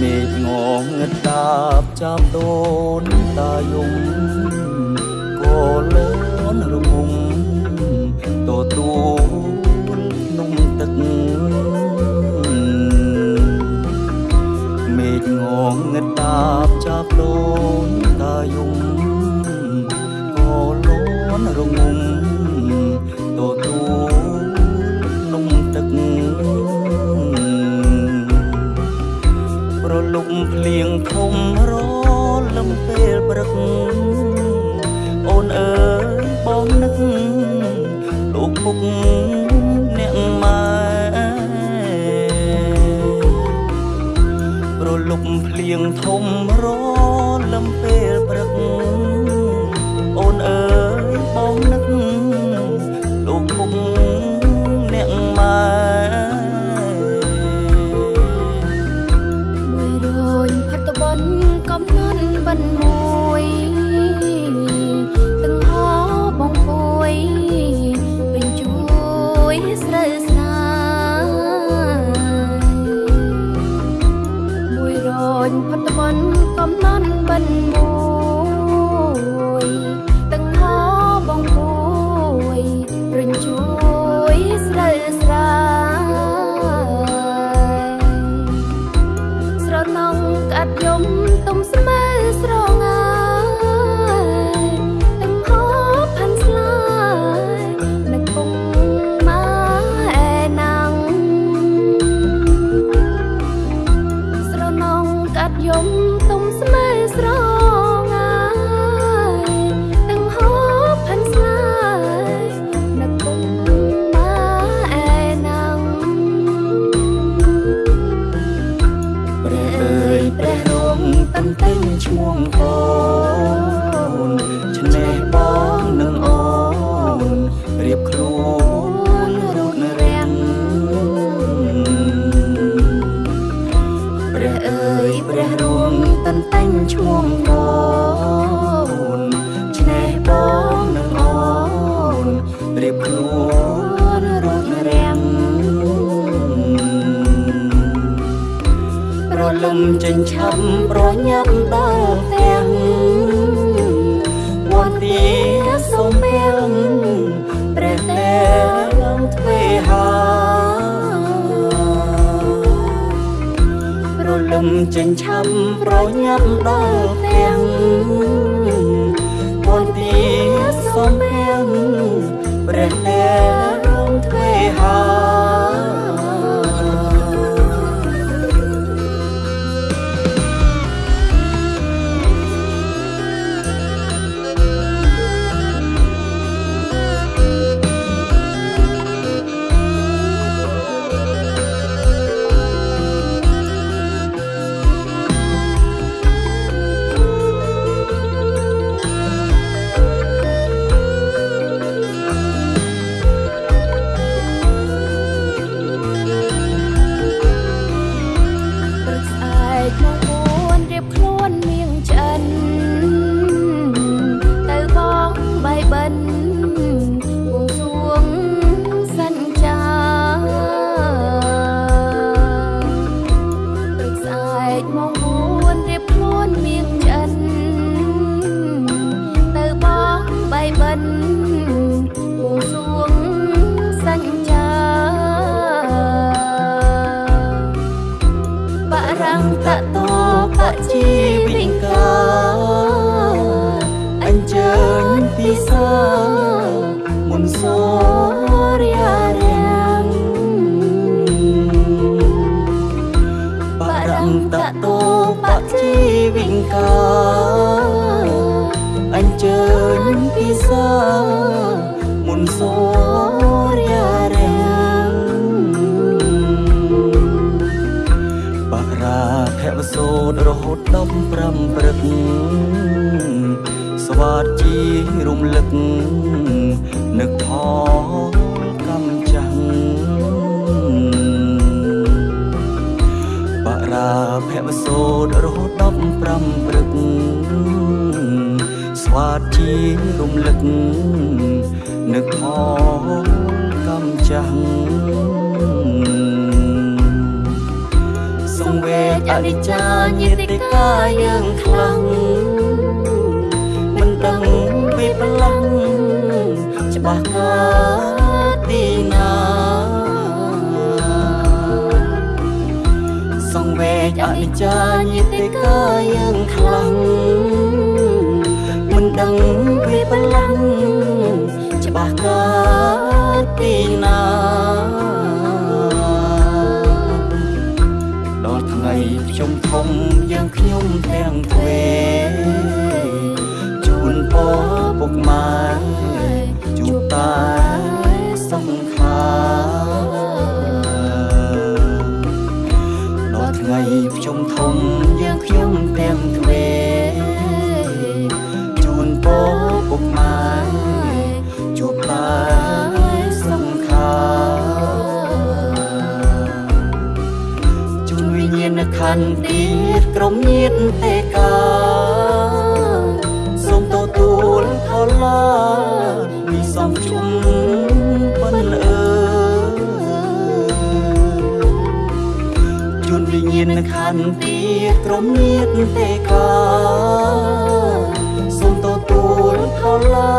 មេឃងងឹតតាបចាប់ដូនតាយំ រងង ទិញឈ្មោះអូនឆ្នេះបងនឹងអូនរៀបខ្លួនរូបរាំងព្រះអើយព្រះរួងតន្តែងឈ្មោះអូន ចិញ្ចឹមប្រញាប់ដល់ទាំងវត្តទីសូមពេលព្រះទេលំទ្វេហាប្រលំចិញ្ចឹមប្រញាប់ដល់ទាំងវត្តទីសូមពេលព្រះទេលំទ្វេហា តទូបជីវិងកអញ្ជើញពិសាមុនសូរិយារេបរាភវសូតរហូតដល់5ព្រឹកស្វាតជីរំលឹកនឹកផង ភវសូតរហូតដល់5ព្រឹកស្វាតជារំលឹកនឹកផងកំចាំងសង្វេគអនិច្ចាញាតិកាយើងខ្លាំងមិនដឹងពីប្រឡាំង និច្ចាញាតិកាយើងខ្លាំងមិនដឹងពីបលាំងច្បាស់កាទីណាដល់ថ្ងៃខ្ញុំធំយើងខ្ញុំទាំង ក្រុមញាតិទេកាសូមទទួលខលាមីសំជុំប៉ុនអើយជួនវិញ្ញាណខណ្ឌទៀតក្រុមញាតិទេកាសូមទទួលខលាពីសំជុំ